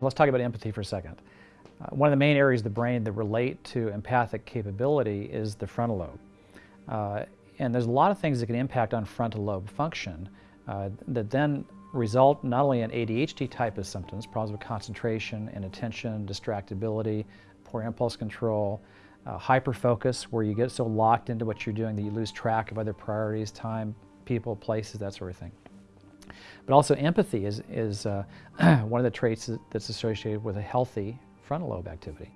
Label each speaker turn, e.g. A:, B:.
A: Let's talk about empathy for a second. Uh, one of the main areas of the brain that relate to empathic capability is the frontal lobe. Uh, and there's a lot of things that can impact on frontal lobe function uh, that then result not only in ADHD type of symptoms, problems with concentration and attention, distractibility, poor impulse control, uh, hyperfocus, where you get so locked into what you're doing that you lose track of other priorities, time, people, places, that sort of thing. But also empathy is, is uh, one of the traits that's associated with a healthy frontal lobe activity.